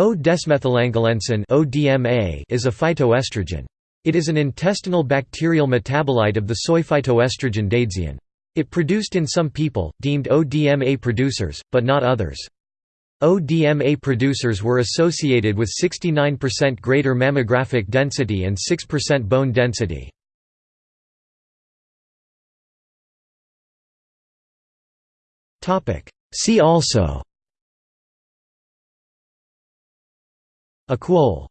O-desmethylangolensin is a phytoestrogen. It is an intestinal bacterial metabolite of the soy phytoestrogen daidzein. It produced in some people, deemed ODMA producers, but not others. ODMA producers were associated with 69% greater mammographic density and 6% bone density. See also Equol